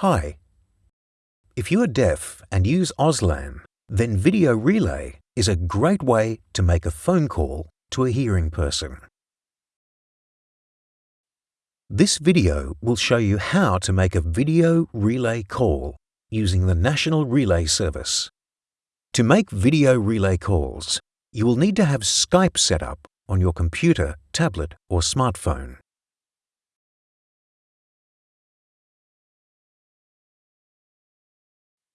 Hi. If you are deaf and use Auslan, then Video Relay is a great way to make a phone call to a hearing person. This video will show you how to make a video relay call using the National Relay Service. To make video relay calls, you will need to have Skype set up on your computer, tablet or smartphone.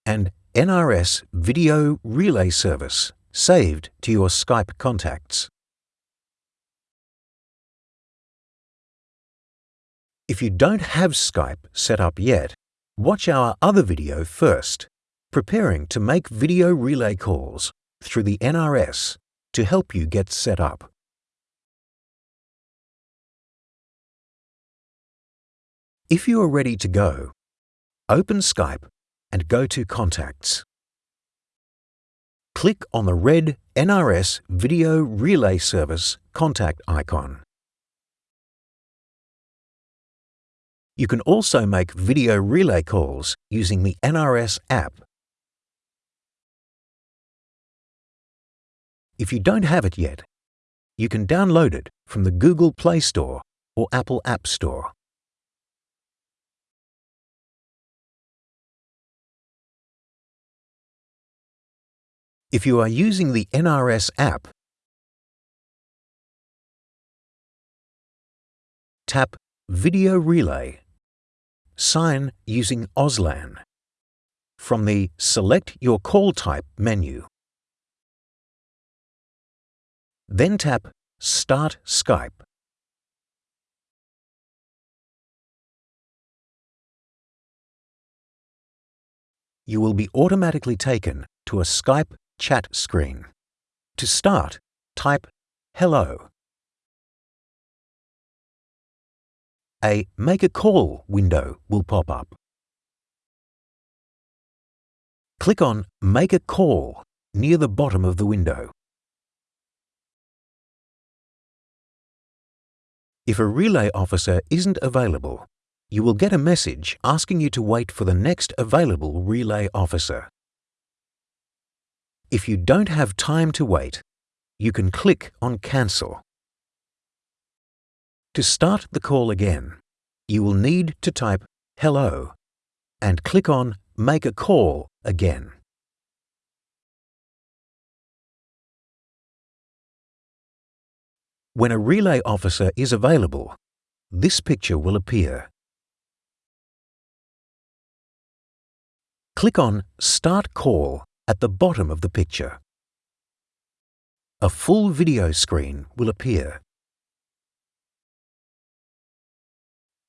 And NRS Video Relay Service saved to your Skype contacts. If you don't have Skype set up yet, watch our other video first, preparing to make video relay calls through the NRS to help you get set up. If you are ready to go, open Skype and go to Contacts. Click on the red NRS Video Relay Service contact icon. You can also make video relay calls using the NRS app. If you don't have it yet, you can download it from the Google Play Store or Apple App Store. If you are using the NRS app, tap Video Relay. Sign using Auslan from the Select Your Call Type menu. Then tap Start Skype. You will be automatically taken to a Skype chat screen. To start, type Hello. A Make a Call window will pop up. Click on Make a Call near the bottom of the window. If a relay officer isn't available, you will get a message asking you to wait for the next available relay officer. If you don't have time to wait, you can click on Cancel. To start the call again, you will need to type Hello and click on Make a Call again. When a relay officer is available, this picture will appear. Click on Start Call at the bottom of the picture. A full video screen will appear.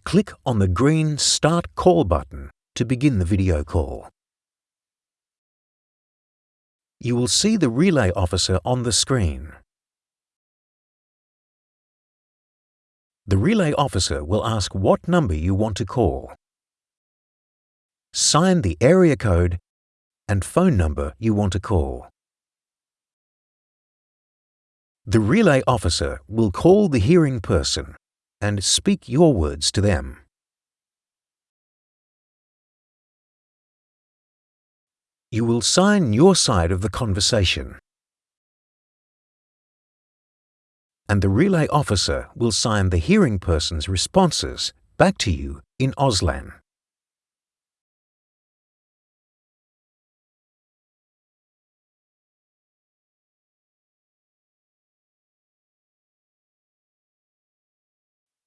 Click on the green Start Call button to begin the video call. You will see the relay officer on the screen. The relay officer will ask what number you want to call. Sign the area code and phone number you want to call. The relay officer will call the hearing person and speak your words to them. You will sign your side of the conversation and the relay officer will sign the hearing person's responses back to you in Auslan.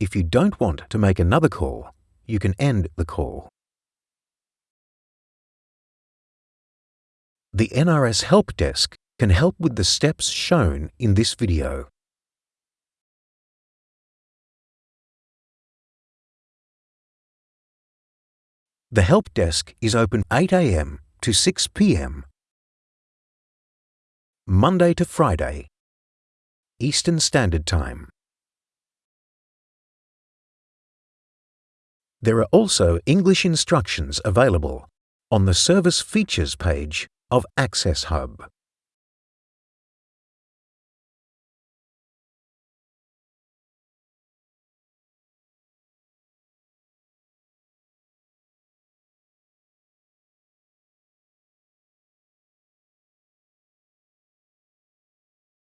If you don't want to make another call, you can end the call. The NRS Help Desk can help with the steps shown in this video. The Help Desk is open 8 a.m. to 6 p.m. Monday to Friday, Eastern Standard Time. There are also English instructions available on the Service Features page of Access Hub.